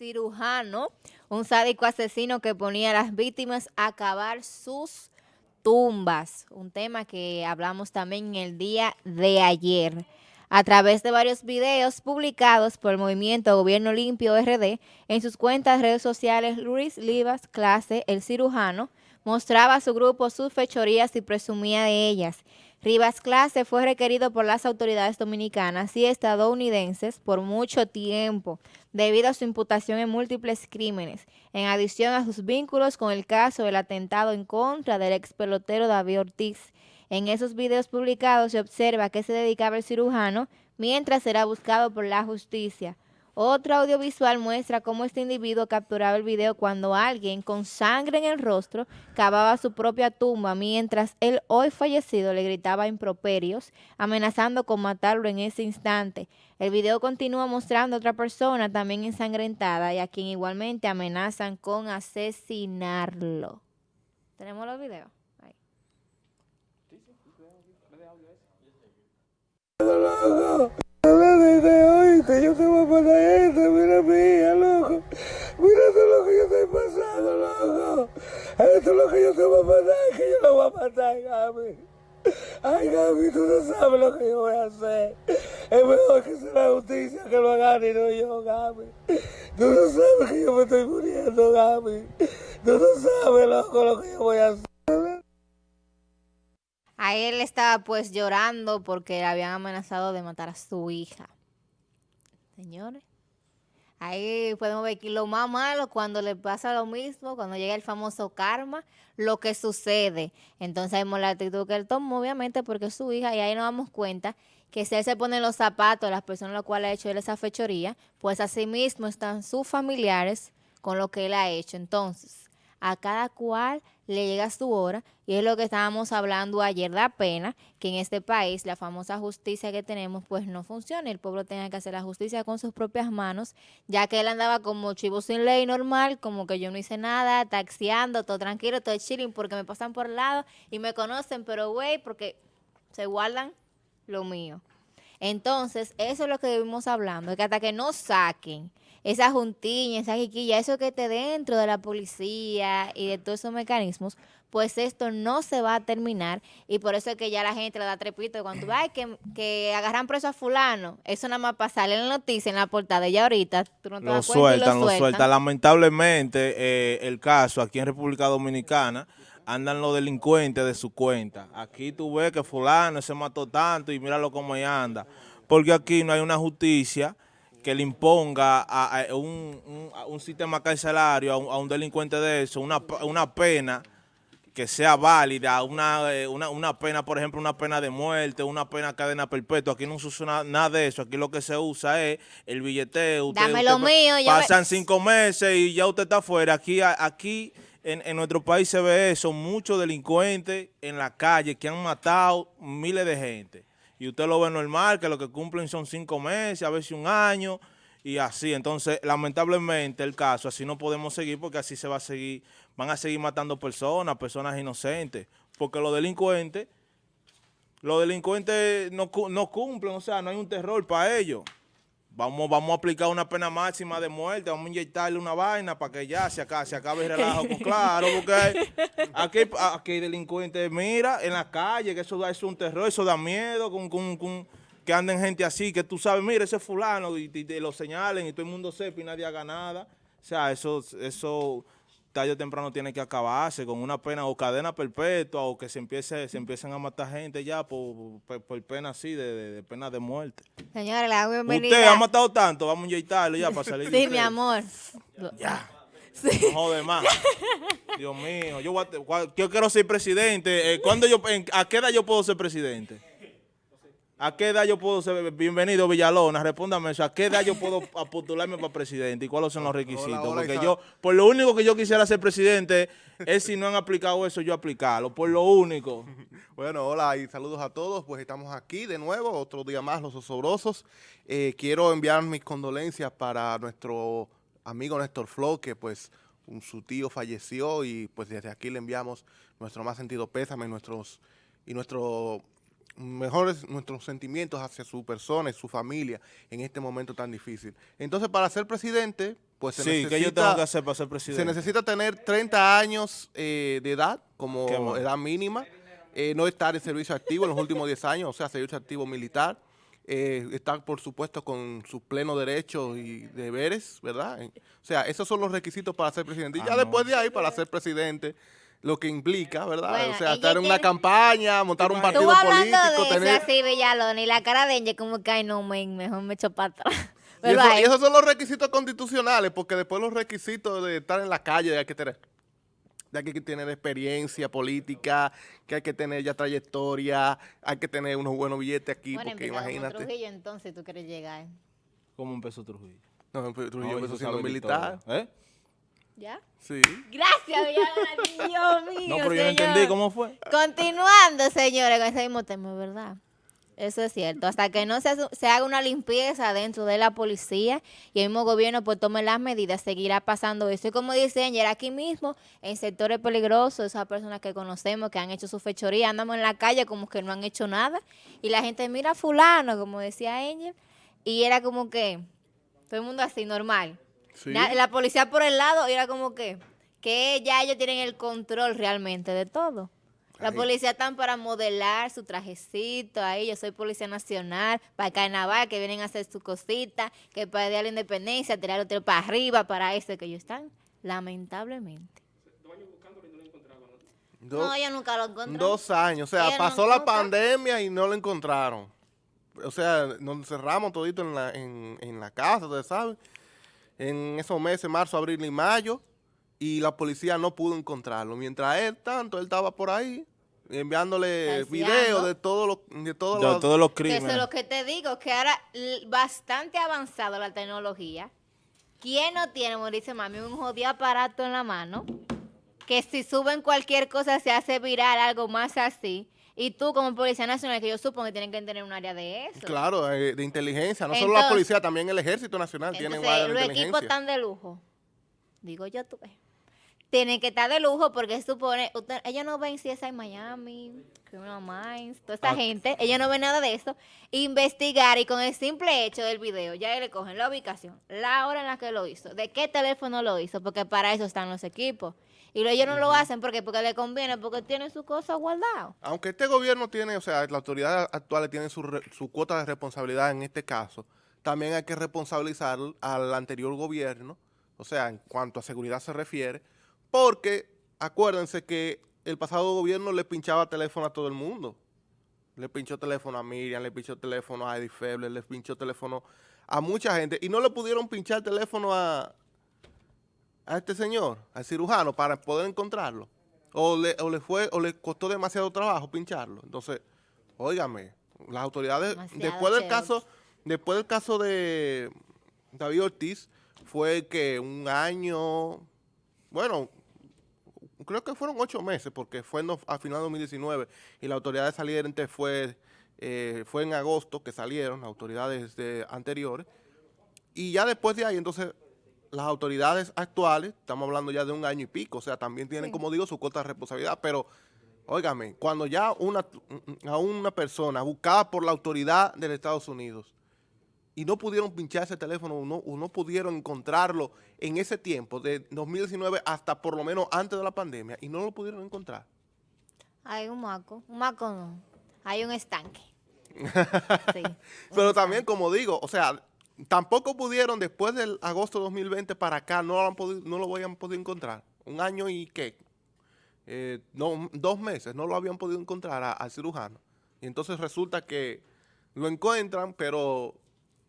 cirujano, un sádico asesino que ponía a las víctimas a cavar sus tumbas, un tema que hablamos también el día de ayer. A través de varios videos publicados por el movimiento Gobierno Limpio RD en sus cuentas de redes sociales, Luis Livas Clase, el cirujano, mostraba a su grupo sus fechorías y presumía de ellas. Rivas Clase fue requerido por las autoridades dominicanas y estadounidenses por mucho tiempo debido a su imputación en múltiples crímenes, en adición a sus vínculos con el caso del atentado en contra del ex pelotero David Ortiz. En esos videos publicados se observa que se dedicaba el cirujano mientras era buscado por la justicia. Otro audiovisual muestra cómo este individuo capturaba el video cuando alguien con sangre en el rostro cavaba su propia tumba mientras el hoy fallecido le gritaba improperios, amenazando con matarlo en ese instante. El video continúa mostrando a otra persona también ensangrentada y a quien igualmente amenazan con asesinarlo. ¿Tenemos los videos? Yo te voy a pasar esto, mira mía, loco. Mira todo lo que yo estoy pasando, loco. Esto es lo que yo te voy a pasar, que yo lo voy a matar, Gaby. Ay, Gaby, tú no sabes lo que yo voy a hacer. Es mejor que sea la justicia que lo haga y no yo, Gaby. Tú no sabes que yo me estoy muriendo, Gaby. Tú no sabes, loco, lo que yo voy a hacer. A él estaba pues llorando porque habían amenazado de matar a su hija señores. Ahí podemos ver que lo más malo cuando le pasa lo mismo, cuando llega el famoso karma, lo que sucede. Entonces vemos la actitud que él tomó, obviamente, porque es su hija, y ahí nos damos cuenta que si él se pone los zapatos de las personas a las cuales ha hecho él esa fechoría, pues así mismo están sus familiares con lo que él ha hecho. Entonces, a cada cual le llega su hora y es lo que estábamos hablando ayer, da pena que en este país la famosa justicia que tenemos pues no funcione, el pueblo tenga que hacer la justicia con sus propias manos, ya que él andaba como chivo sin ley normal, como que yo no hice nada, taxiando, todo tranquilo, todo chilling, porque me pasan por el lado y me conocen, pero güey, porque se guardan lo mío. Entonces, eso es lo que debemos hablando, que hasta que no saquen esa juntiña, esa jiquilla, eso que esté dentro de la policía y de todos esos mecanismos, pues esto no se va a terminar y por eso es que ya la gente le da trepito cuando va que, que agarran preso a fulano, eso nada más para salir en la noticia, en la portada, ya ahorita tú no te lo das sueltan, lo, lo sueltan. Lamentablemente eh, el caso aquí en República Dominicana andan los delincuentes de su cuenta. Aquí tú ves que fulano se mató tanto y míralo cómo anda. Porque aquí no hay una justicia que le imponga a, un, sistema carcelario, a un, delincuente de eso, una, una pena que sea válida, eh, una, una, pena, por ejemplo, una pena de muerte, una pena cadena perpetua. Aquí no se usa nada, de eso. Aquí lo que se usa es el billeteo. Dame lo mío. Pasan cinco meses y ya usted está afuera. Aquí, aquí en, en, nuestro país se ve eso, muchos delincuentes en la calle que han matado miles de gente y usted lo ve normal, que lo que cumplen son cinco meses, a veces un año, y así. Entonces, lamentablemente el caso, así no podemos seguir porque así se va a seguir, van a seguir matando personas, personas inocentes, porque los delincuentes, los delincuentes no, no cumplen, o sea, no hay un terror para ellos. Vamos, vamos a aplicar una pena máxima de muerte, vamos a inyectarle una vaina para que ya se acabe, se acabe el relajo. Pues claro, porque aquí, aquí delincuentes, mira, en la calle, que eso da es un terror, eso da miedo, con, con, que anden gente así, que tú sabes, mira, ese fulano, y, lo señalen y todo el mundo sepa y nadie haga nada. O sea, eso, eso tarde o temprano tiene que acabarse con una pena o cadena perpetua o que se empiece se empiecen a matar gente ya por, por, pena así, de, pena de muerte. Señora, la bienvenida. Usted ha matado tanto, vamos a inyectarlo ya para salir. sí, mi amor. Ya. Sí. No jode más. Dios mío, yo, yo quiero ser presidente. Eh, ¿cuándo yo, ¿A qué edad yo puedo ser presidente? ¿A qué edad yo puedo ser, bienvenido Villalona, respóndame eso, ¿a qué edad yo puedo postularme para presidente y cuáles son los requisitos? Porque yo, por lo único que yo quisiera ser presidente es si no han aplicado eso, yo aplicarlo, por lo único. Bueno, hola y saludos a todos, pues estamos aquí de nuevo, otro día más, los osobrosos. Eh, quiero enviar mis condolencias para nuestro amigo Néstor Flo, que pues su tío falleció y pues desde aquí le enviamos nuestro más sentido pésame nuestros, y nuestro mejores nuestros sentimientos hacia su persona y su familia en este momento tan difícil. Entonces, para ser presidente, pues se Sí, necesita... ¿qué yo tengo que hacer para ser Se presidente? necesita tener 30 años eh, de edad ¿Qué como edad mínima, eh, no estar en servicio activo en los últimos 10 años, o sea, servicio activo militar, eh, estar, por supuesto, con sus plenos derechos y deberes, ¿verdad? O sea, esos son los requisitos para ser presidente. Y Ah, ya no. después de ahí, para ser presidente, lo que implica, ¿verdad? Bueno, o sea, estar en una tiene- campaña, montar un partido Tú hablando político, de eso tener... así, Villalona, y la cara de ella como que, ay, no, men, mejor me echo para atrás. Y, eso- y esos son los requisitos constitucionales, porque después los requisitos de estar en la calle hay que tener, de hay que tener experiencia política, que hay que tener ya trayectoria, hay que tener unos buenos billetes aquí, bueno, porque empieza como imagínate. Trujillo, entonces tú quieres llegar. ¿Cómo empezó Trujillo? No, Trujillo No, empezó eso siendo militar. ¿Eh? ¿Ya? Sí. Gracias, Dios mío, No, pero yo no señor. entendí cómo fue. Continuando, señores, con ese mismo tema, ¿verdad? Eso es cierto. Hasta que no se, se haga una limpieza dentro de la policía y el mismo gobierno pues tome las medidas, seguirá pasando eso. Y como dice Angel, aquí mismo, en sectores peligrosos, esas personas que conocemos que han hecho su fechoría, andamos en la calle como que no han hecho nada. Y la gente mira a fulano, como decía Angel, y era como que todo el mundo así, normal. Sí. La policía por el lado y era como que, que ya ellos tienen el control realmente de todo. La Ahí. policía están para modelar su trajecito, ahí yo soy policía nacional, para el carnaval, que vienen a hacer su cosita, que para el día de la independencia, tirar otro para arriba, para eso que ellos están, lamentablemente. Dos, no, yo nunca lo encontré. dos años. O sea, no pasó la pandemia y no lo encontraron. O sea, nos cerramos todito en la, en, en la casa, saben. En esos meses, marzo, abril y mayo. Y la policía no pudo encontrarlo. Mientras él, tanto, él estaba por ahí enviándole videos de todos los de todos De los todos los Que eso es crímenes. lo que te digo, que ahora bastante avanzado la tecnología. ¿Quién no tiene, como dice mami, un jodido aparato en la mano? Que si suben cualquier cosa se hace viral, algo más así. Y tú como Policía Nacional, que yo supongo que tienen que tener un área de eso. Claro, eh, de inteligencia. No solo la policía, también el Ejército Nacional tiene un área de los equipos están de lujo. Digo yo, tú ves. Tienen que estar de lujo porque supone, usted- ellos no ven si es en Miami, Criminal Minds, toda esta Ah. gente, ellos no ven nada de eso. Investigar y con el simple hecho del video, ya le cogen la ubicación, la hora en la que lo hizo, de qué teléfono lo hizo, porque para eso están los equipos. Y lo- ellos no lo hacen porque porque le conviene, porque tienen sus cosas guardadas. Aunque este gobierno tiene, o sea, las autoridades actuales tienen su, re- su cuota de responsabilidad en este caso, también hay que responsabilizar al anterior gobierno, o sea, en cuanto a seguridad se refiere, porque acuérdense que el pasado gobierno le pinchaba teléfono a todo el mundo. Le pinchó teléfono a Miriam, le pinchó teléfono a Eddie Feble, le pinchó teléfono a mucha gente y no le pudieron pinchar teléfono a, a este señor, al cirujano, para poder encontrarlo. O le, o le fue, o le costó demasiado trabajo pincharlo. Entonces, óigame, las autoridades, Demasiado después del chévere. caso, después del caso de David Ortiz, fue que un año, bueno, creo que fueron ocho meses, porque fue no- a final de 2019 y la autoridad de saliente fue, eh, fue en agosto que salieron, las autoridades de- anteriores. Y ya después de ahí, entonces, las autoridades actuales, estamos hablando ya de un año y pico, o sea, también tienen, Sí. como digo, su cuota de responsabilidad, pero, óigame, cuando ya una, a una persona buscada por la autoridad de Estados Unidos y no pudieron pinchar ese teléfono o no, o no pudieron encontrarlo en ese tiempo, de 2019 hasta por lo menos antes de la pandemia, y no lo pudieron encontrar. Hay un maco, un maco no, hay un estanque. Sí, Pero también, como digo, o sea, tampoco pudieron después del agosto de 2020 para acá, no lo, han podido, no lo habían podido encontrar. Un año y qué, Eh, no, dos meses, no lo habían podido encontrar a- al cirujano. Y entonces resulta que lo encuentran, pero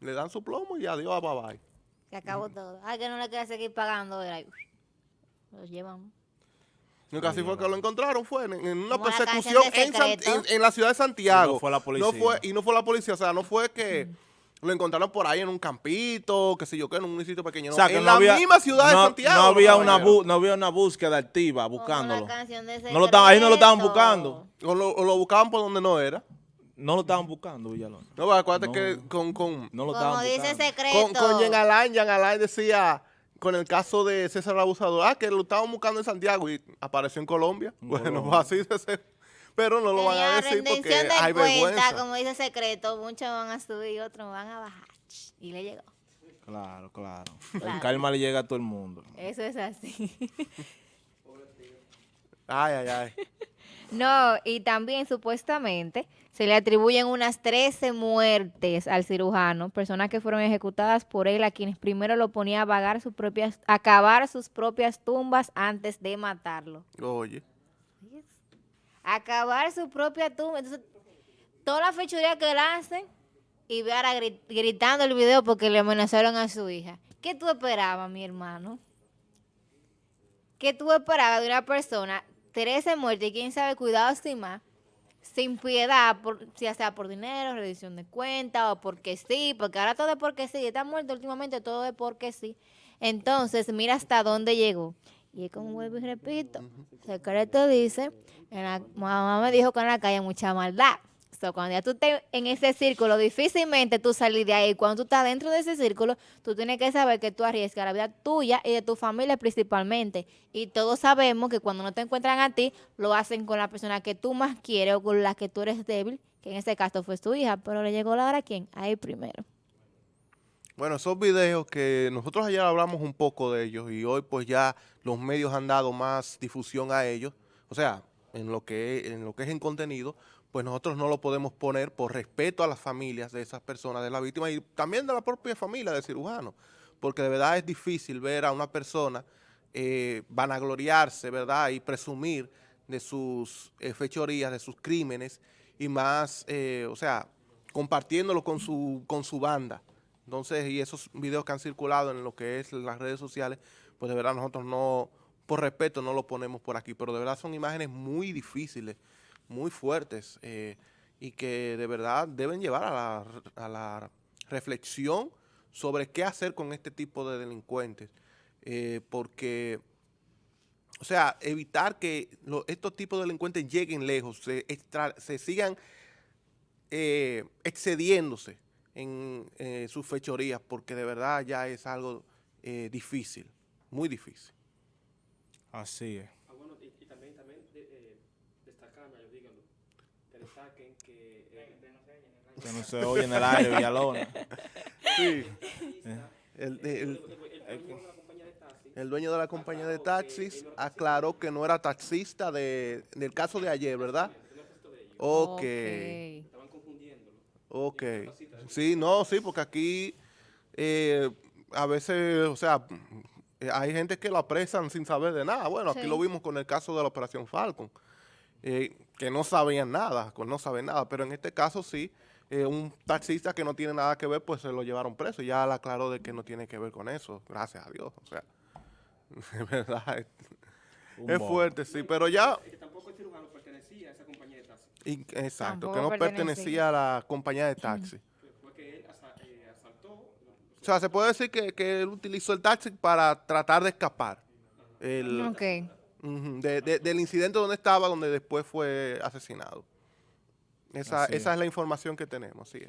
le dan su plomo y adiós, bye bye. Se acabó todo. Ay, que no le queda seguir pagando. Era, lo llevamos. Lo que así fue que lo encontraron fue en, en una persecución en, la ciudad de Santiago. Y no fue la policía. No fue- y no fue la policía, o sea, no fue que lo encontraron por ahí en un campito, qué sé yo qué, en un municipio pequeño. O sea, que en no la había, misma ciudad de Santiago. No había, una bu- no había una búsqueda activa buscándolo. No lo estaban- ahí no lo estaban buscando. O lo, o lo buscaban por donde no era. No lo estaban buscando, Villalón. No, pues, acuérdate No. que con, con, No lo Como estaban dice buscando. Secreto. con, con Jean Alain, Jean Alain decía, con el caso de César Abusador, ah, que lo estaban buscando en Santiago y apareció en Colombia. En bueno, Colombia. pues así ser. Pero no lo van a decir porque de hay cuenta, vergüenza. como dice secreto, muchos van a subir, otros van a bajar. Y le llegó. Claro, claro. Claro. El karma le llega a todo el mundo. Eso es así. Ay, ay, ay. No, y también supuestamente se le atribuyen unas 13 muertes al cirujano, personas que fueron ejecutadas por él, a quienes primero lo ponía a vagar sus propias, a cavar sus propias tumbas antes de matarlo. Oye. A cavar su propia tumba. Entonces, toda la fechuría que él hace y ve ahora gri- gritando el video porque le amenazaron a su hija. ¿Qué tú esperabas, mi hermano? ¿Qué tú esperabas de una persona, 13 muertes y quién sabe cuidados y más, sin piedad, por, ya sea por dinero, rendición de cuenta o porque sí, porque ahora todo es porque sí, está muerto últimamente, todo es porque sí. Entonces, mira hasta dónde llegó. Y es como vuelvo y repito, secreto dice, en la, mamá me dijo que en la calle hay mucha maldad. So, cuando ya tú estés en ese círculo, difícilmente tú salir de ahí. Cuando tú estás dentro de ese círculo, tú tienes que saber que tú arriesgas la vida tuya y de tu familia principalmente. Y todos sabemos que cuando no te encuentran a ti, lo hacen con la persona que tú más quieres o con la que tú eres débil, que en ese caso fue tu hija. Pero le llegó la hora a quién? A él primero. Bueno, esos videos que nosotros ayer hablamos un poco de ellos y hoy pues ya los medios han dado más difusión a ellos, o sea, en lo que en lo que es en contenido, pues nosotros no lo podemos poner por respeto a las familias de esas personas, de la víctima y también de la propia familia del cirujano, porque de verdad es difícil ver a una persona eh, vanagloriarse, ¿verdad? Y presumir de sus eh, fechorías, de sus crímenes y más, eh, o sea, compartiéndolo con su, con su banda. Entonces, y esos videos que han circulado en lo que es las redes sociales, pues de verdad nosotros no, por respeto, no lo ponemos por aquí, pero de verdad son imágenes muy difíciles, muy fuertes, eh, y que de verdad deben llevar a la, reflexión sobre qué hacer con este tipo de delincuentes, eh, porque, o sea, evitar que estos tipos de delincuentes lleguen lejos, se sigan eh, excediéndose en eh, sus fechorías, porque de verdad ya es algo eh, difícil, muy difícil. Así es. Ah, bueno, y, y también, también de, eh, destacar, yo díganlo, que destaquen que... eh, Que no se oye en el aire, Villalona. Sí. El, el- el dueño de la compañía de taxi, el dueño de la compañía de taxis aclaró que no era taxista de, del caso de ayer, ¿verdad? Ok, confundiéndolo. Ok. Sí, no, sí, porque aquí eh, a veces, o sea, eh, hay gente que lo apresan sin saber de nada. Bueno, aquí lo vimos con el caso de la Operación Falcon, eh, que no sabían nada, no saben nada, pero en este caso sí, eh, un taxista que no tiene nada que ver, pues se lo llevaron preso. Ya le aclaró de que no tiene que ver con eso, gracias a Dios. O sea, de verdad, es, fuerte, sí, pero ya, Es que tampoco el cirujano pertenecía a esa compañía. Y- exacto, Tampoco que no pertenecía. pertenecía a la compañía de taxi. Que él asa- eh, asaltó, O sea, se puede decir que, que él utilizó el taxi para tratar de escapar el- Ok. ujú, de- de- del incidente donde estaba, donde después fue asesinado. Esa, Así es. esa es la información que tenemos, sí.